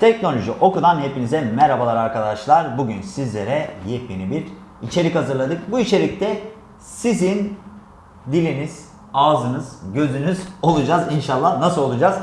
Teknoloji Oku'dan hepinize merhabalar arkadaşlar. Bugün sizlere yepyeni bir içerik hazırladık. Bu içerikte sizin diliniz, ağzınız, gözünüz olacağız inşallah. Nasıl olacağız?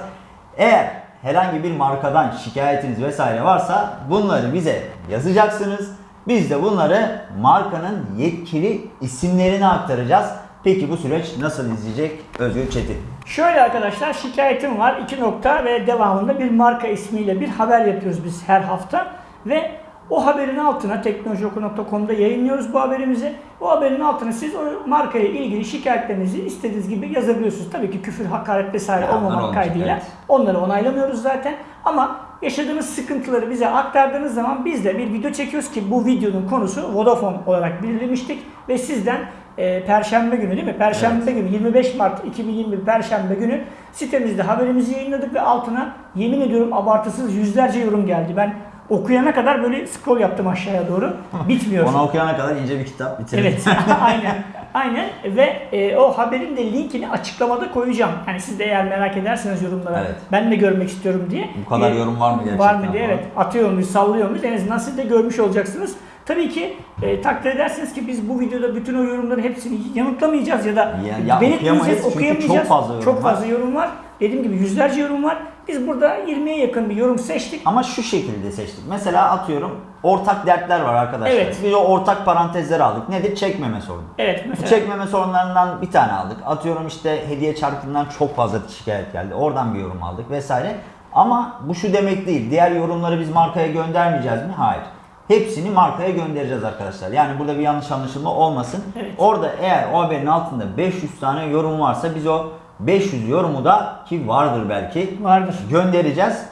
Eğer herhangi bir markadan şikayetiniz vesaire varsa bunları bize yazacaksınız. Biz de bunları markanın yetkili isimlerine aktaracağız. Peki bu süreç nasıl izleyecek Özgür Çetin? Şöyle arkadaşlar şikayetim var. iki nokta ve devamında bir marka ismiyle bir haber yapıyoruz biz her hafta. Ve o haberin altına teknolojioku.com'da yayınlıyoruz bu haberimizi. Bu haberin altına siz o markaya ilgili şikayetlerinizi istediğiniz gibi yazabiliyorsunuz. Tabii ki küfür, hakaret vesaire Ya, olmamak kaydıyla. evet. Onları onaylamıyoruz zaten. Ama yaşadığınız sıkıntıları bize aktardığınız zaman biz de bir video çekiyoruz ki bu videonun konusu Vodafone olarak belirlemiştik. Ve sizden e, Perşembe günü değil mi? Perşembe günü 25 Mart 2021 Perşembe günü sitemizde haberimizi yayınladık ve altına yemin ediyorum abartısız yüzlerce yorum geldi. Ben okuyana kadar böyle scroll yaptım aşağıya doğru. Bitmiyor. Onu okuyana kadar ince bir kitap bitirdim. Evet, aynen. Aynen ve e, o haberin de linkini açıklamada koyacağım. Yani siz de eğer merak ederseniz yorumlara Evet. ben de görmek istiyorum diye. Bu kadar E, yorum var mı Var gerçekten mı diye evet atıyor muyuz, sallıyor muyuz en azından siz de görmüş olacaksınız. Tabii ki e, takdir edersiniz ki biz bu videoda bütün o yorumların hepsini yanıtlamayacağız ya da Ya- ya belirtmeyeceğiz, okuyamayacağız. çok fazla yorum Çok var. fazla yorum var. Dediğim gibi yüzlerce yorum var. Biz burada 20'ye yakın bir yorum seçtik. Ama şu şekilde seçtik. Mesela atıyorum ortak dertler var arkadaşlar. Evet. Biz o ortak parantezleri aldık. Nedir? Çekmeme sorunu. Evet Bu mesela. çekmeme sorunlarından bir tane aldık. Atıyorum işte hediye çarkından çok fazla şikayet geldi. Oradan bir yorum aldık vesaire. Ama bu şu demek değil. Diğer yorumları biz markaya göndermeyeceğiz mi? Hayır. Hepsini markaya göndereceğiz arkadaşlar. Yani burada bir yanlış anlaşılma olmasın. Evet. Orada eğer o haberin altında 500 tane yorum varsa biz o 500 yorumu da ki vardır belki Vardır. göndereceğiz.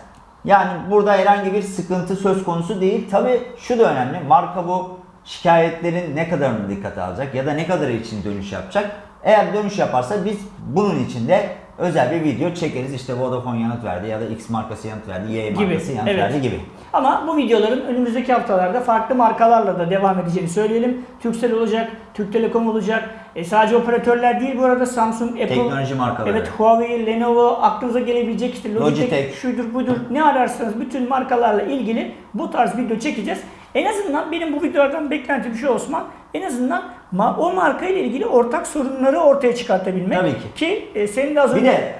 Yani burada herhangi bir sıkıntı söz konusu değil. Tabi şu da önemli. Marka bu şikayetlerin ne kadarını dikkate alacak ya da ne kadarı için dönüş yapacak. Eğer dönüş yaparsa biz bunun için de özel bir video çekeriz. İşte Vodafone yanıt verdi ya da X markası yanıt verdi, Y Gibi, markası yanıt evet. verdi gibi. Ama bu videoların önümüzdeki haftalarda farklı markalarla da devam edeceğini söyleyelim. Turkcell olacak, Türk Telekom olacak. E sadece operatörler değil bu arada Samsung, Apple, Teknoloji markaları. evet Huawei, Lenovo aklınıza gelebilecek işte Logitech, Logitech. şudur budur ne ararsanız bütün markalarla ilgili bu tarz video çekeceğiz. En azından benim bu videolardan beklentim şu Osman. En azından ma- o marka ile ilgili ortak sorunları ortaya çıkartabilmek. Tabii ki. Ki e, senin de az Bir önce de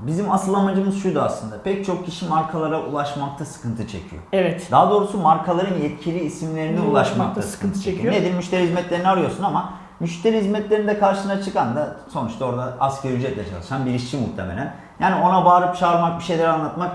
bizim asıl amacımız şuydu aslında. Pek çok kişi markalara ulaşmakta sıkıntı çekiyor. evet Daha doğrusu markaların yetkili isimlerine Ulaşmakta ulaşmakta sıkıntı sıkıntı çekiyor. çekiyor. Nedir? Müşteri hizmetlerini arıyorsun ama müşteri hizmetlerinde karşına çıkan da sonuçta orada asgari ücretle çalışan bir işçi muhtemelen. Yani ona bağırıp çağırmak, bir şeyler anlatmak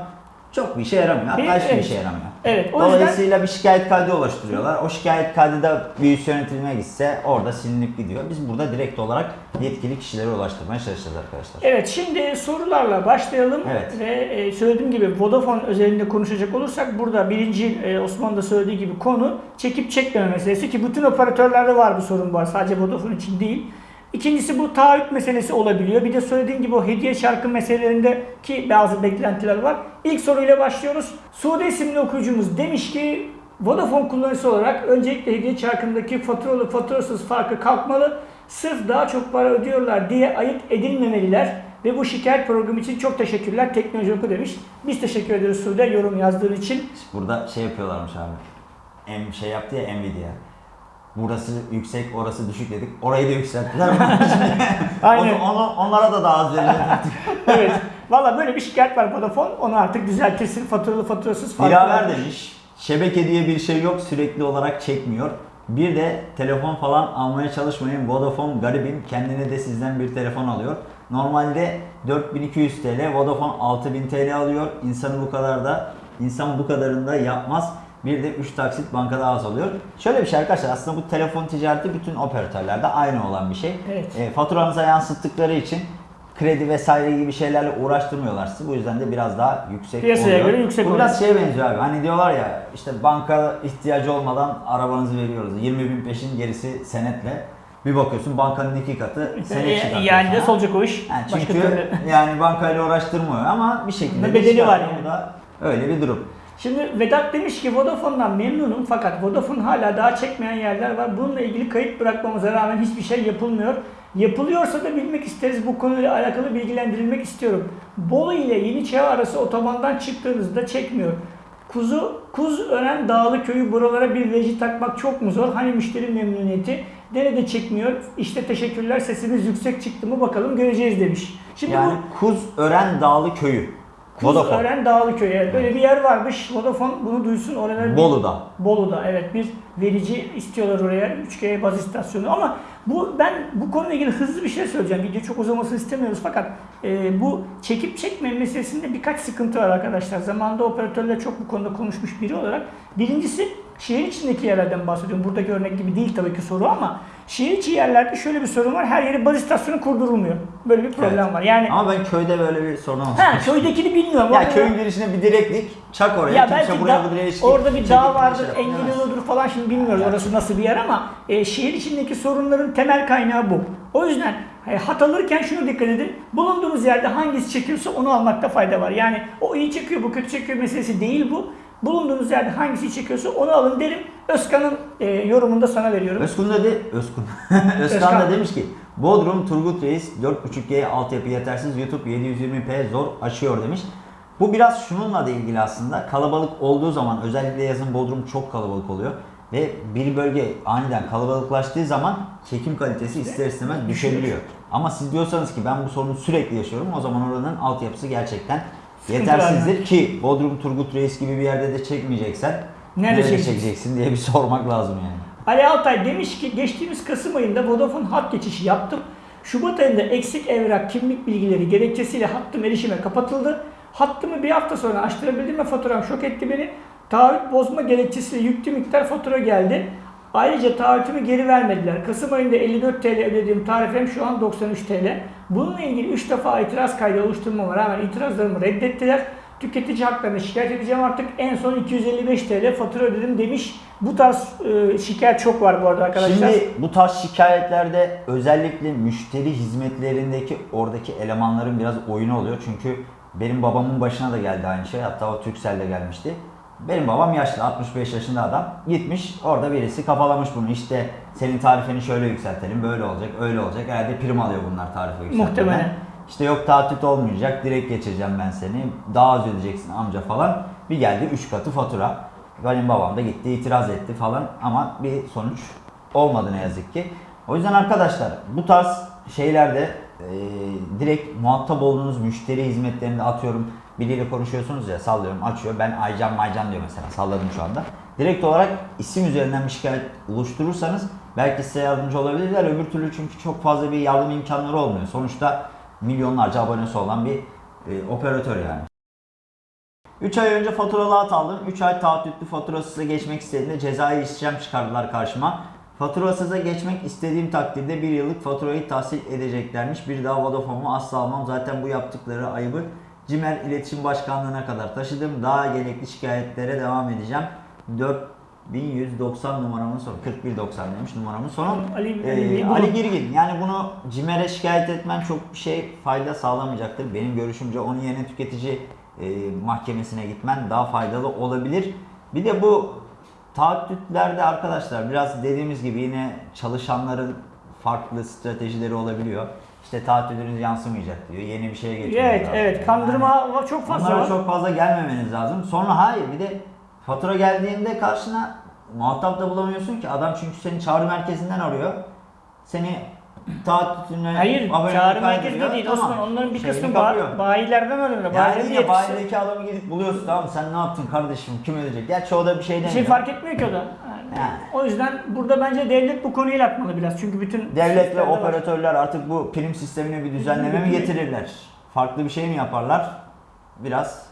çok bir işe yaramıyor. Hatta Bir- hiçbir evet. işe yaramıyor. Evet, o yüzden- Dolayısıyla bir şikayet kaydı oluşturuyorlar. O şikayet kaydı da bir üst yönetilime gitse orada silinip gidiyor. Biz burada direkt olarak yetkili kişilere ulaştırmaya çalışacağız arkadaşlar. Evet şimdi sorularla başlayalım Evet. ve e, söylediğim gibi Vodafone özelinde konuşacak olursak burada birinci e, Osman da söylediği gibi konu çekip çekmeme meselesi ki bütün operatörlerde var bu sorun var sadece Vodafone için değil. İkincisi bu taahhüt meselesi olabiliyor. Bir de söylediğim gibi o hediye şarkı meselelerinde ki bazı beklentiler var. İlk soruyla başlıyoruz. Sude isimli okuyucumuz demiş ki Vodafone kullanıcısı olarak öncelikle hediye çarkındaki faturalı faturasız farkı kalkmalı. Sırf daha çok para ödüyorlar diye ayıp edilmemeliler. Ve bu şikayet programı için çok teşekkürler. Teknoloji Oku demiş. Biz teşekkür ediyoruz Sude yorum yazdığın için. Burada şey yapıyorlarmış abi. Em şey yaptı ya Nvidia. Burası yüksek, orası düşük dedik. Orayı da yükselttiler. Aynen. Onu, onlara da daha az verilir. evet. Valla böyle bir şikayet var Vodafone. Onu artık düzeltirsin. Faturalı faturasız varmış. demiş. Şebeke diye bir şey yok. Sürekli olarak çekmiyor. Bir de telefon falan almaya çalışmayın. Vodafone garibim. Kendine de sizden bir telefon alıyor. Normalde 4200 TL, Vodafone 6000 TL alıyor. İnsanı bu kadar da insan bu kadarını da yapmaz. Bir de 3 taksit bankada az oluyor. Şöyle bir şey arkadaşlar aslında bu telefon ticareti bütün operatörlerde aynı olan bir şey. Evet. E, faturanıza yansıttıkları için kredi vesaire gibi şeylerle uğraştırmıyorlar sizi. Bu yüzden de biraz daha yüksek Piyasaya oluyor. göre yüksek Bu oluyor. biraz şeye benziyor abi. Hani diyorlar ya işte banka ihtiyacı olmadan arabanızı veriyoruz. 20 bin peşin gerisi senetle. Bir bakıyorsun bankanın iki katı senet E, çıkartıyor yani de sana. solacak o iş. Yani Başka çünkü türlü. yani bankayla uğraştırmıyor ama bir şekilde bedeli var çıkartıyor. yani. Da öyle bir durum. Şimdi Vedat demiş ki Vodafone'dan memnunum fakat Vodafone hala daha çekmeyen yerler var. Bununla ilgili kayıt bırakmamıza rağmen hiçbir şey yapılmıyor. Yapılıyorsa da bilmek isteriz. Bu konuyla alakalı bilgilendirilmek istiyorum. Bolu ile Yeniçeva arası otobandan çıktığınızda çekmiyor. Kuzu, Kuz Ören Dağlı Köyü buralara bir reji takmak çok mu zor? Hani müşteri memnuniyeti? Nerede çekmiyor? İşte teşekkürler sesimiz yüksek çıktı mı bakalım göreceğiz demiş. Şimdi Yani bu Kuz Ören Dağlı Köyü. Vodafone. Ören Dağlı Köyü. Evet, böyle bir yer varmış. Vodafone bunu duysun. Orada bir- Bolu'da. Bolu'da evet bir verici istiyorlar oraya 3G baz istasyonu ama bu ben bu konuyla ilgili hızlı bir şey söyleyeceğim. Video çok uzamasını istemiyoruz fakat e, bu çekip çekme meselesinde birkaç sıkıntı var arkadaşlar. Zamanında operatörler çok bu konuda konuşmuş biri olarak. Birincisi şehir içindeki yerlerden bahsediyorum. Buradaki örnek gibi değil tabii ki soru ama şehir içi yerlerde şöyle bir sorun var. Her yere baz istasyonu kurdurulmuyor. Böyle bir problem Evet. var. Yani Ama ben köyde böyle bir sorun olmuş. ha, köydekini bilmiyorum. Ya köyün girişine bir direklik çak oraya. ya belki da- orada bir dağ bir vardır, şey engel yoludur falan şimdi bilmiyoruz Evet. orası nasıl bir yer ama e, şehir içindeki sorunların temel kaynağı bu. O yüzden e, hat alırken şunu dikkat edin. Bulunduğunuz yerde hangisi çekiyorsa onu almakta fayda var. Yani o iyi çekiyor, bu kötü çekiyor meselesi değil bu. Bulunduğunuz yerde hangisi çekiyorsa onu alın derim. Özkan'ın e, yorumunu da sana veriyorum. Özkun da de, Özkun. Özkan, Özkan. da demiş ki Bodrum Turgut Reis 4.5G altyapı yetersiz YouTube 720p zor aşıyor demiş. Bu biraz şununla da ilgili aslında. Kalabalık olduğu zaman özellikle yazın Bodrum çok kalabalık oluyor. Ve bir bölge aniden kalabalıklaştığı zaman çekim kalitesi ister istemez düşebiliyor. Ama siz diyorsanız ki ben bu sorunu sürekli yaşıyorum o zaman oranın altyapısı gerçekten yetersizdir ki Bodrum Turgut Reis gibi bir yerde de çekmeyeceksen Nerede nerede çekeceksin? çekeceksin diye bir sormak lazım yani. Ali Altay demiş ki geçtiğimiz Kasım ayında Vodafone hat geçişi yaptım. Şubat ayında eksik evrak kimlik bilgileri gerekçesiyle hattım erişime kapatıldı. Hattımı bir hafta sonra açtırabildim ve faturam şok etti beni. Taahhüt bozma gerekçesiyle yüklü miktar fatura geldi. Ayrıca taahhütümü geri vermediler. Kasım ayında 54 TL ödediğim tarifem şu an 93 TL. Bununla ilgili 3 defa itiraz kaydı oluşturmama rağmen itirazlarımı reddettiler. Tüketici haklarını şikayet edeceğim artık. En son 255 TL fatura ödedim demiş. Bu tarz e, şikayet çok var bu arada arkadaşlar. Şimdi bu tarz şikayetlerde özellikle müşteri hizmetlerindeki oradaki elemanların biraz oyunu oluyor. Çünkü benim babamın başına da geldi aynı şey. Hatta o Turkcell'de gelmişti. Benim babam yaşlı 65 yaşında adam. Gitmiş orada birisi kafalamış bunu. İşte senin tarifeni şöyle yükseltelim. Böyle olacak öyle olacak. Herhalde prim alıyor bunlar tarife yükseltmeden. Muhtemelen. İşte yok taahhüt olmayacak. Direkt geçireceğim ben seni. Daha az ödeyeceksin amca falan. Bir geldi 3 katı fatura. Benim babam da gitti itiraz etti falan ama bir sonuç olmadı ne yazık ki. O yüzden arkadaşlar bu tarz şeylerde e, direkt muhatap olduğunuz müşteri hizmetlerinde atıyorum biriyle konuşuyorsunuz ya sallıyorum açıyor ben Aycan Maycan diyor mesela salladım şu anda. Direkt olarak isim üzerinden bir şikayet oluşturursanız belki size yardımcı olabilirler. Öbür türlü çünkü çok fazla bir yardım imkanları olmuyor. Sonuçta milyonlarca abonesi olan bir e, operatör yani. 3 ay önce faturalı hat aldım. 3 ay taahhütlü faturasıza geçmek istediğimde cezai işlem çıkardılar karşıma. Faturasıza geçmek istediğim takdirde bir yıllık faturayı tahsil edeceklermiş. Bir daha Vodafone'u asla almam. Zaten bu yaptıkları ayıbı Cimer İletişim Başkanlığı'na kadar taşıdım. Daha gerekli şikayetlere devam edeceğim. 4190 numaramın sonu. 4190 demiş numaramın sonu. Ali- Ee, Ali- Ali Girgin. Yani bunu Cimer'e şikayet etmen çok bir şey fayda sağlamayacaktır. Benim görüşümce onun yerine tüketici e, mahkemesine gitmen daha faydalı olabilir. Bir de bu taahhütlerde arkadaşlar biraz dediğimiz gibi yine çalışanların farklı stratejileri olabiliyor. İşte taahhütünüz yansımayacak diyor. Yeni bir şeye geçiyor. Evet evet kandırma çok fazla var. çok fazla gelmemeniz lazım. Sonra hayır bir de fatura geldiğinde karşına muhatap da bulamıyorsun ki. Adam çünkü seni çağrı merkezinden arıyor. Seni taahhütüne Hayır çağrı merkezinde değil Tamam. Osman onların bir kısmı ba- bayilerden alıyorlar. Yani yine bayideki adamı gidip buluyorsun tamam sen ne yaptın kardeşim kim ödeyecek? Gerçi o da bir şey Bir demiyor. şey fark etmiyor ki o da. Yani Yani. O yüzden burada bence devlet bu konuyu el atmalı biraz. Çünkü bütün Devlet ve sistemde var. operatörler artık bu prim sistemine bir düzenleme mi getirirler? Farklı bir şey mi yaparlar? Biraz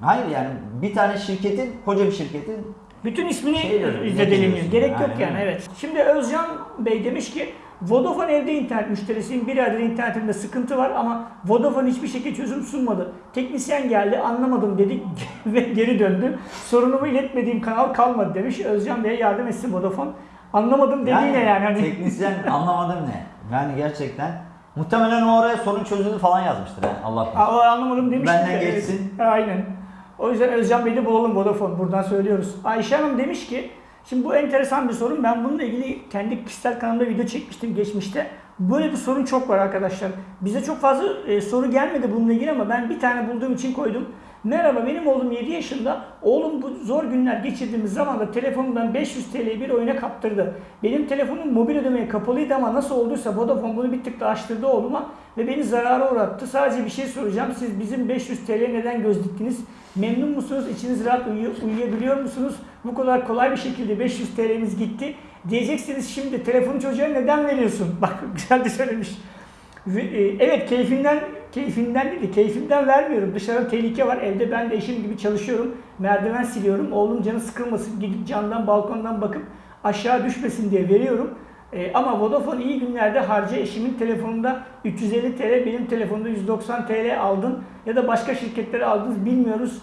Hayır yani bir tane şirketin, koca bir şirketin Bütün ismini Şey ne Gerek yok Aynen yani evet. Şimdi Özcan Bey demiş ki Vodafone evde internet müşterisiyim. Bir aydır internetimde sıkıntı var ama Vodafone hiçbir şekilde çözüm sunmadı. Teknisyen geldi anlamadım dedi ve geri döndü. Sorunumu iletmediğim kanal kalmadı demiş. Özcan Bey'e yardım etsin Vodafone. Anlamadım dediği ne yani? Hani... Teknisyen anlamadım ne? Yani gerçekten muhtemelen o oraya sorun çözüldü falan yazmıştır yani Allah o anlamadım demiş. Benden Evet. geçsin. Aynen. O yüzden Özcan Bey'i de bulalım Vodafone. Buradan söylüyoruz. Ayşe Hanım demiş ki Şimdi bu enteresan bir sorun. Ben bununla ilgili kendi kişisel kanalımda video çekmiştim geçmişte. Böyle bir sorun çok var arkadaşlar. Bize çok fazla e, soru gelmedi bununla ilgili ama ben bir tane bulduğum için koydum. Merhaba benim oğlum 7 yaşında. Oğlum bu zor günler geçirdiğimiz zaman da telefonundan 500 TL'yi bir oyuna kaptırdı. Benim telefonum mobil ödemeye kapalıydı ama nasıl olduysa Vodafone bunu bir tık da açtırdı oğluma ve beni zarara uğrattı. Sadece bir şey soracağım. Siz bizim 500 TL neden göz diktiniz? Memnun musunuz? İçiniz rahat uyuyor, uyuyabiliyor musunuz? Bu kadar kolay bir şekilde 500 TL'miz gitti. Diyeceksiniz şimdi telefonu çocuğa neden veriyorsun? Bak güzel de söylemiş. E, Evet keyfinden keyfinden değil de keyfimden vermiyorum. Dışarıda tehlike var. Evde ben de eşim gibi çalışıyorum. Merdiven siliyorum. Oğlum canı sıkılmasın. Gidip camdan balkondan bakıp aşağı düşmesin diye veriyorum. E, ama Vodafone iyi günlerde harca eşimin telefonunda 350 TL, benim telefonumda 190 TL aldın ya da başka şirketlere aldınız bilmiyoruz.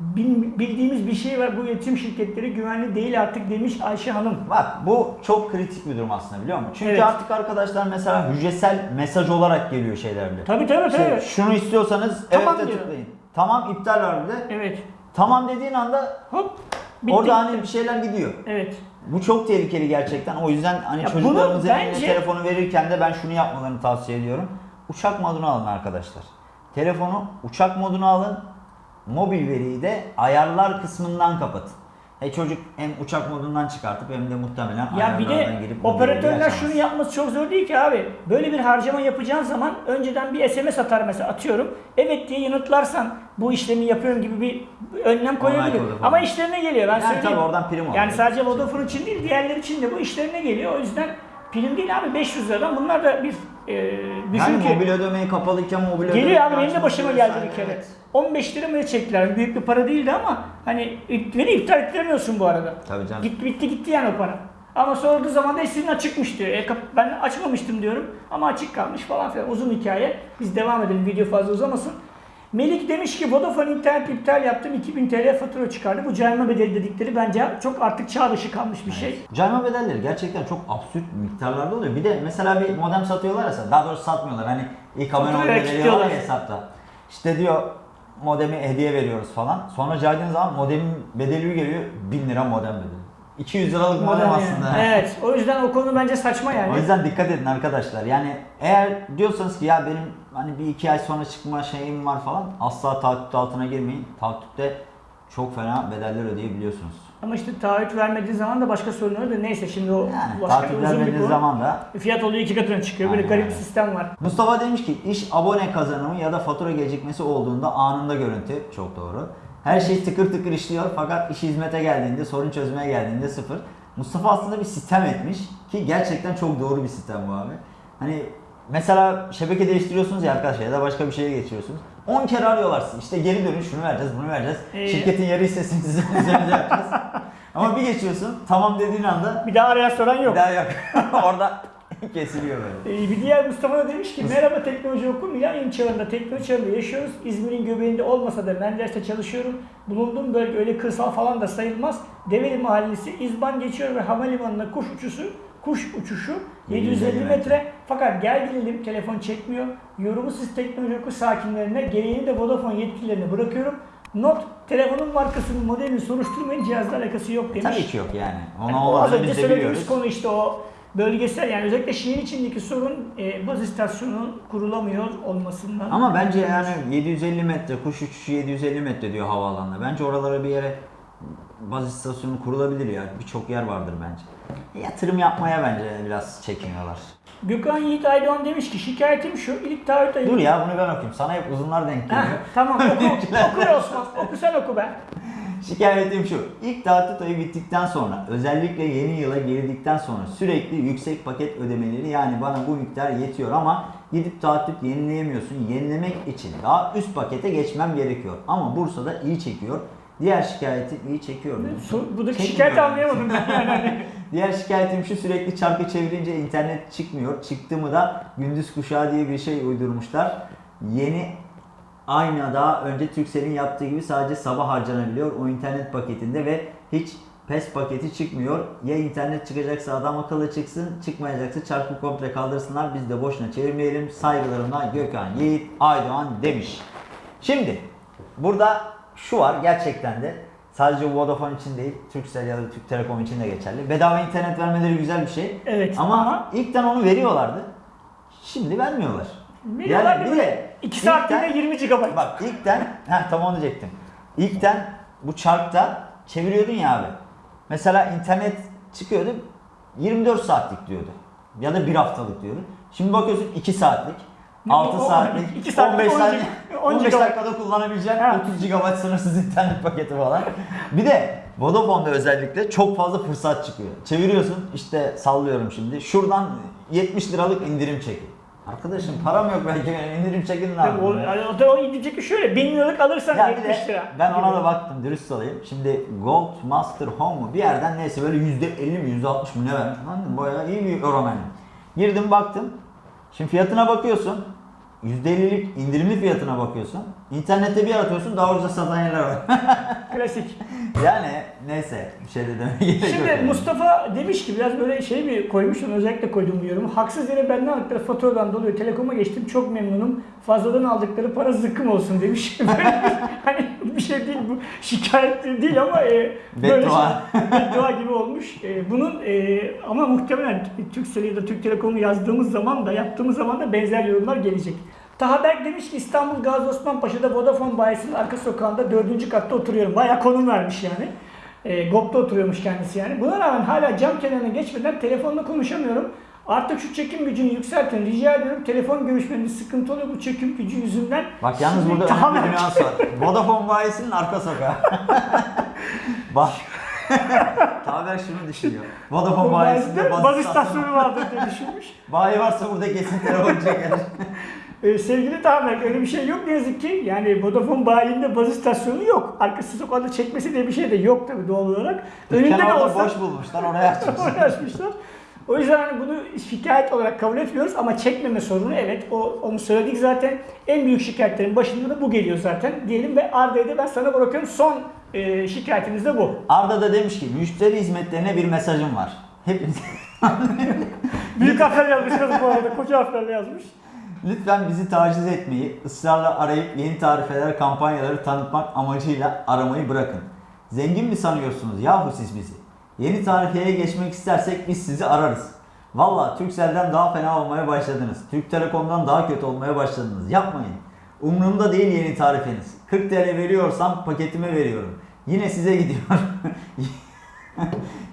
Bil- bildiğimiz bir şey var. Bu iletişim şirketleri güvenli değil artık demiş Ayşe Hanım. Bak bu çok kritik bir durum aslında biliyor musun? Çünkü Evet. artık arkadaşlar mesela hücresel mesaj olarak geliyor şeylerde. Tabii tabii tabii. Şey, şunu istiyorsanız Tamam evet de diyor. tıklayın. Tamam iptal var bir de. Evet. Tamam dediğin anda Hop. bitti. orada hani bir şeyler gidiyor. Evet. Bu çok tehlikeli gerçekten. O yüzden hani Ya eline bence- telefonu verirken de ben şunu yapmalarını tavsiye ediyorum. Uçak moduna alın arkadaşlar. Telefonu uçak moduna alın. Mobil veriyi de ayarlar kısmından kapatın. E çocuk hem uçak modundan çıkartıp hem de muhtemelen Ya bir de girip operatörler şunu yapması çok zor değil ki abi. Böyle bir harcama yapacağın zaman önceden bir SMS atar mesela atıyorum. Evet diye yanıtlarsan bu işlemi yapıyorum gibi bir önlem koyabilir. Ama işlerine geliyor ben Yani söyleyeyim. tabii oradan prim. Yani sadece Vodafone için değil diğerleri için de bu işlerine geliyor. O yüzden prim değil abi 500 liradan bunlar da bir e, düşün Yani ki. mobil ödemeyi kapalıyken mobil ödemeyi Geliyor abi benim de başıma geldi bir kere. evet. 15 lira mı ne çektiler? Büyük bir para değildi ama hani beni iptal ettiremiyorsun bu arada. Tabii canım. Gitti bitti gitti yani o para. Ama sorduğu zaman da sizin açıkmış diyor. E, ben açmamıştım diyorum ama açık kalmış falan filan. Uzun hikaye. Biz devam edelim video fazla uzamasın. Melik demiş ki Vodafone internet iptal yaptım 2000 TL fatura çıkardı. Bu cayma bedeli dedikleri bence çok artık çağ dışı kalmış bir şey. Cayma bedelleri gerçekten çok absürt miktarlarda oluyor. Bir de mesela bir modem satıyorlar ya, daha doğrusu satmıyorlar. Hani ilk abone olma bedeli var ya hesapta. İşte diyor modemi hediye veriyoruz falan. Sonra caydığın zaman modemin bedeli geliyor 1000 lira modem bedeli. 200 liralık modem, aslında. Evet. O yüzden o konu bence saçma yani. O yüzden dikkat edin arkadaşlar. Yani eğer diyorsanız ki ya benim hani bir iki ay sonra çıkma şeyim var falan asla takip altına girmeyin. Takipte çok fena bedeller ödeyebiliyorsunuz. Ama işte taahhüt vermediği zaman da başka sorunları da neyse şimdi o Yani başka bir vermediğiniz zaman da Fiyat oluyor iki katına çıkıyor. Böyle Aynen garip bir sistem var. Mustafa demiş ki iş abone kazanımı ya da fatura gecikmesi olduğunda anında görüntü. Çok doğru. Her şey tıkır tıkır işliyor fakat iş hizmete geldiğinde, sorun çözmeye geldiğinde sıfır. Mustafa aslında bir sistem etmiş ki gerçekten çok doğru bir sistem bu abi. Hani mesela şebeke değiştiriyorsunuz ya arkadaşlar ya da başka bir şeye geçiyorsunuz. 10 kere arıyorlar sizi. İşte geri dönün şunu vereceğiz, bunu vereceğiz. Ee, Şirketin yarı hissesini size üzerinize yapacağız. Ama bir geçiyorsun tamam dediğin anda Bir daha arayan soran yok. bir daha yok. Orada kesiliyor böyle. Ee, bir diğer Mustafa da demiş ki merhaba teknoloji oku milenyum çağında teknoloji çağında yaşıyoruz. İzmir'in göbeğinde olmasa da Menderes'te çalışıyorum. Bulunduğum bölge öyle kırsal falan da sayılmaz. Develi Mahallesi İzban geçiyor ve havalimanına kuş uçuşu kuş uçuşu 750 metre. Fakat gel gelelim telefon çekmiyor. Yorumu siz teknoloji oku sakinlerine gereğini de Vodafone yetkililerine bırakıyorum. Not, telefonun markasının modelini soruşturmayın cihazla alakası yok demiş. Tabii ki yok yani. Ona Yani o az önce söylediğimiz konu işte o bölgesel yani özellikle şehir içindeki sorun e, baz istasyonu kurulamıyor olmasından. Ama bence yani 750 metre, kuş uçuşu 750 metre diyor havaalanına. Bence oralara bir yere baz istasyonu kurulabilir ya. Birçok yer vardır bence. Yatırım yapmaya bence biraz çekiniyorlar. Gökhan Yiğit Aydoğan demiş ki şikayetim şu ilk taahhüt ayı. Dur ya bunu ben okuyayım. Sana hep uzunlar denk Heh, geliyor. tamam oku, oku Osman. Oku sen oku be. Şikayetim şu. İlk taahhüt ayı bittikten sonra özellikle yeni yıla girdikten sonra sürekli yüksek paket ödemeleri yani bana bu miktar yetiyor ama gidip taahhüt yenileyemiyorsun. Yenilemek için daha üst pakete geçmem gerekiyor. Ama Bursa'da iyi çekiyor. Diğer şikayeti iyi çekiyor. Su- Buradaki şikayeti anlayamadım ben yani. Diğer şikayetim şu sürekli çarkı çevirince internet çıkmıyor. Çıktı mı da gündüz kuşağı diye bir şey uydurmuşlar. Yeni aynı daha önce Turkcell'in yaptığı gibi sadece sabah harcanabiliyor o internet paketinde ve hiç PES paketi çıkmıyor. Ya internet çıkacaksa adam akıllı çıksın, çıkmayacaksa çarkı komple kaldırsınlar. Biz de boşuna çevirmeyelim. Saygılarımla Gökhan Yiğit Aydoğan demiş. Şimdi burada şu var gerçekten de sadece Vodafone için değil, Turkcell ya da Türk Telekom için de geçerli. Bedava internet vermeleri güzel bir şey. Evet Ama, ilkten onu veriyorlardı. Şimdi vermiyorlar. Veriyorlar yani bir de 2 İlkten- saatliğine 20 GB. Bak ilkten, heh, tam onu diyecektim. İlkten bu çarkta çeviriyordun ya abi. Mesela internet çıkıyordu 24 saatlik diyordu. Ya da bir haftalık diyordu. Şimdi bakıyorsun 2 saatlik, Ne, 6 o- o- saatlik, iki saatlik, 15 on saatlik, GB 10 15 GB. dakikada kullanabileceğin Ha. 30 GB sınırsız internet paketi falan. Bir de Vodafone'da özellikle çok fazla fırsat çıkıyor. Çeviriyorsun işte sallıyorum şimdi. Şuradan 70 liralık indirim çekin. Arkadaşım param yok belki indirim çekin Tabii o, yapayım? o da o indiceki şöyle 1000 liralık alırsan Ya bir 70 de lira. ben ona da baktım dürüst olayım. Şimdi Gold Master Home mu bir yerden neyse böyle %50 mi %60 mı ne vermiş. Lan bayağı iyi bir oran hani. Girdim baktım. Şimdi fiyatına bakıyorsun. %50'lik indirimli fiyatına bakıyorsun. İnternette bir aratıyorsun daha ucuza satan yerler var. Klasik. Yani neyse bir şey de demeye gerek yok. Şimdi yani. Mustafa demiş ki biraz böyle şey mi koymuşum özellikle koydum bu yorumu. Haksız yere benden aldıkları faturadan dolayı telekoma geçtim çok memnunum. Fazladan aldıkları para zıkkım olsun demiş. Böyle bir- hani bir şey değil bu şikayet değil ama e, böyle Beddua. şey, beddua gibi olmuş. E, bunun e, ama muhtemelen Türkcell ya da Türk Telekom'u yazdığımız zaman da yaptığımız zaman da benzer yorumlar gelecek. Taha Berk demiş ki İstanbul Gazi Osman Paşa'da Vodafone bayisinin arka sokağında dördüncü katta oturuyorum. Bayağı konum vermiş yani. E, GOP'ta oturuyormuş kendisi yani. Buna rağmen hala cam kenarına geçmeden telefonla konuşamıyorum. Artık şu çekim gücünü yükseltin rica ediyorum. Telefon görüşmeniz sıkıntı oluyor bu çekim gücü yüzünden. Bak yalnız burada önemli bir nüans var. Vodafone bayisinin arka sokağı. Bak. Taber şunu düşünüyor. Vodafone bayisinde baz istasyonu. vardır diye düşünmüş. Bayi varsa burada kesin telefon çeker. Ee, sevgili Tamer öyle bir şey yok ne yazık ki. Yani Vodafone bayinde baz istasyonu yok. Arkası sokakta çekmesi diye bir şey de yok tabii doğal olarak. Önünde de olsa boş bulmuşlar oraya açmışlar. oraya açmışlar. O yüzden hani bunu şikayet olarak kabul etmiyoruz ama çekmeme sorunu evet o, onu söyledik zaten. En büyük şikayetlerin başında da bu geliyor zaten diyelim ve Arda'yı da ben sana bırakıyorum. Son e, şikayetimiz de bu. Arda da demiş ki müşteri hizmetlerine bir mesajım var. Hepiniz Büyük harflerle yazmış kız bu arada koca harflerle yazmış. Lütfen bizi taciz etmeyi, ısrarla arayıp yeni tarifeler, kampanyaları tanıtmak amacıyla aramayı bırakın. Zengin mi sanıyorsunuz yahu siz bizi? Yeni tarifeye geçmek istersek biz sizi ararız. Valla Turkcell'den daha fena olmaya başladınız. Türk Telekom'dan daha kötü olmaya başladınız. Yapmayın. Umurumda değil yeni tarifeniz. 40 TL veriyorsam paketime veriyorum. Yine size gidiyor.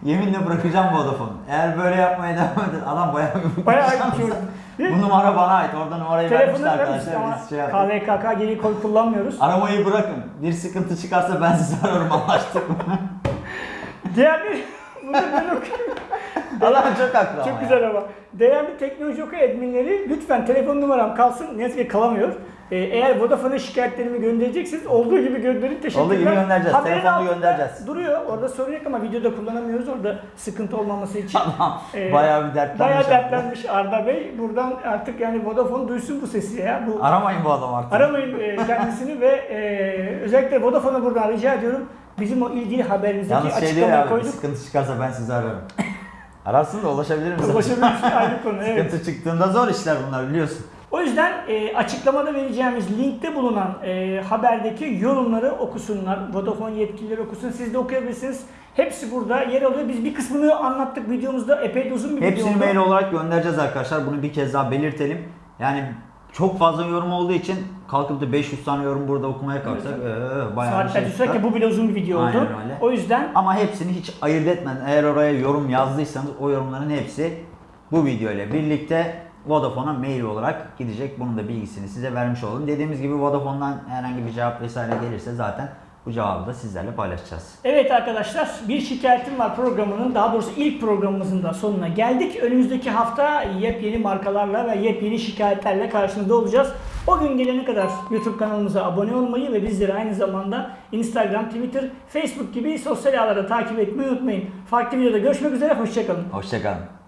Yeminle bırakacağım Vodafone'u. Eğer böyle yapmaya devam eder, adam bayağı bir Bayağı bir. Bu numara bana ait. Orada numarayı vermişsin arkadaşlar. ama Biz şey yaptık. KVKK geri koy kullanmıyoruz. Aramayı bırakın. Bir sıkıntı çıkarsa ben sizi ararım anlaştık mı? Değerli bunu ben okuyorum. Adam çok haklı ama Çok ya. güzel ama. Değerli teknoloji oku adminleri lütfen telefon numaram kalsın. Ne yazık ki kalamıyor. Ee, eğer Vodafone'a şikayetlerimi göndereceksiniz olduğu gibi gönderin. Teşekkürler. Olduğu gibi göndereceğiz. Haberin Telefonla göndereceğiz. Duruyor. Orada sorun yok ama videoda kullanamıyoruz. Orada sıkıntı olmaması için. Tamam. Ee, Bayağı bir dertlenmiş. Bayağı dertlenmiş Arda Bey. Buradan artık yani Vodafone duysun bu sesi ya. Bu Aramayın bu adam artık. Aramayın e, kendisini ve e, özellikle Vodafone'a buradan rica ediyorum. Bizim o ilgili haberimizdeki Yalnız şey açıklamayı abi. Koyduk. sıkıntı çıkarsa ben sizi ararım. Ararsın da ulaşabilir misin? Ulaşabiliriz ayrı konu. Evet. Sıkıntı çıktığında zor işler bunlar biliyorsun. O yüzden e, açıklamada vereceğimiz linkte bulunan e, haberdeki yorumları okusunlar. Vodafone yetkilileri okusun. Siz de okuyabilirsiniz. Hepsi burada yer alıyor. Biz bir kısmını anlattık videomuzda. Epey de uzun bir video Hepsini oldu. mail olarak göndereceğiz arkadaşlar. Bunu bir kez daha belirtelim. Yani çok fazla yorum olduğu için kalkıp da 500 tane yorum burada okumaya kalksak ee, bayağı bir Saatlerce şey çıkar. bu bile uzun bir video oldu. Aynen öyle. O yüzden Ama hepsini hiç ayırt etmeden eğer oraya yorum yazdıysanız o yorumların hepsi bu video ile birlikte Vodafone'a mail olarak gidecek. Bunun da bilgisini size vermiş olalım. Dediğimiz gibi Vodafone'dan herhangi bir cevap vesaire gelirse zaten bu cevabı da sizlerle paylaşacağız. Evet arkadaşlar bir şikayetim var programının daha doğrusu ilk programımızın da sonuna geldik. Önümüzdeki hafta yepyeni markalarla ve yepyeni şikayetlerle karşınızda olacağız. O gün gelene kadar YouTube kanalımıza abone olmayı ve bizleri aynı zamanda Instagram, Twitter, Facebook gibi sosyal ağlarda takip etmeyi unutmayın. Farklı videoda görüşmek üzere, hoşçakalın. Hoşçakalın.